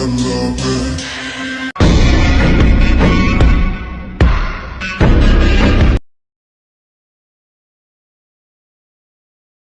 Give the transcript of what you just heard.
I love it.